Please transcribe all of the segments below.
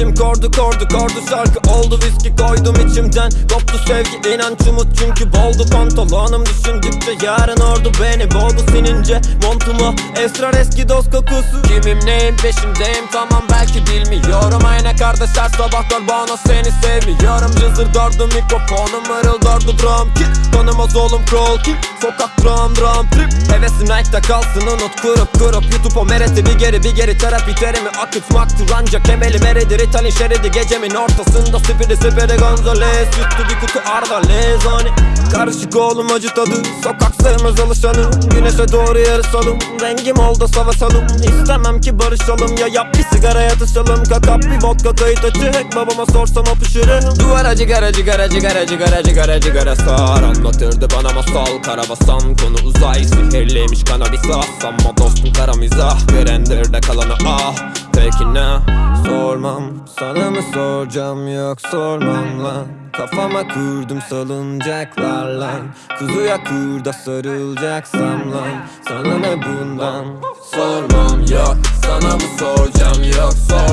içim kordu kordu kordu şarkı. Oldu viski koydum içimden. Koptu sevgi inanç umut. Çünkü boldu pantolonum. Düşündükçe yarın ordu beni. Boğdu sinince Montuma esrar eski dost kokusu. Kimim neyim peşindeyim tamam belki bilmiyorum. Ayna kardeşler sabahlar bana seni sevmiyorum. Cızır dördü mikrofonum mırıldardı. Drum kit. Tanımaz oğlum crawl kim sokak drum drum trip. Hevesim night'ta kalsın unut. Kurup kurup YouTube o mereti. Bir geri bir geri. Terapi terimi akıtmaktır ancak emelim eridir İtalyan şeridi gecemin ortasında. Spiri spiri Gonzales. Yuttu bir kutu arda lezani. Karışık oğlum acı tadı Sokak sevmez alışanı. Güneşe doğru yarışalım Rengim oldu savaşalım İstemem ki barışalım. Ya yap bir sigara yatışalım. Kakap bir vodka kayıt açık Babama sorsam öpüşürüm Duvara cigara cigara cigara cigara cigara cigara sar. Anlatırdı bana masal Karabasan konu uzay. Sihirliymiş kanabis Ama dostum kara mizah. Görendirde kalanı ah. Peki ne? Sormam. Sana mı soracağım? Yok sormam lan. Kafama kurdum salıncaklar lan. Kuzuya kurda sarılacaksam lan. Sana ne bundan? Sormam. Yok Sana mı soracağım? Yok sormam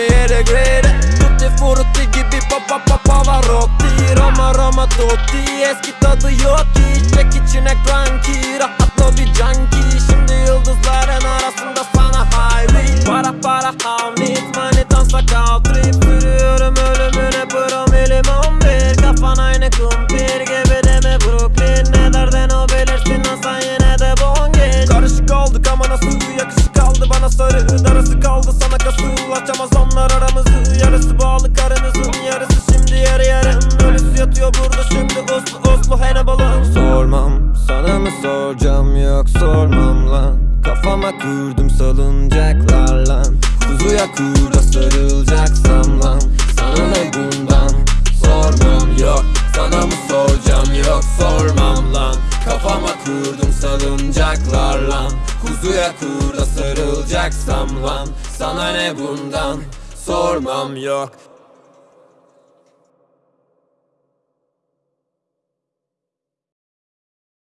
me at the grader. Onlar aramızı Yarısı bağlı karınızın yarısı şimdi yarı yarım Ölüsü yatıyor burada şimdi uslu uslu Hannibal'ım Sormam sana mı soracağım yok sormam lan. Kafama kurdum salıncaklar lan. Kuzuya kurda sarılacaksam lan. Sana ne bundan? Sormam yok Sana mı soracağım yok sormam lan. Kafama kurdum salıncaklar lan. Kuzuya kurda sarılacaksam lan Sana ne bundan? Sormam yok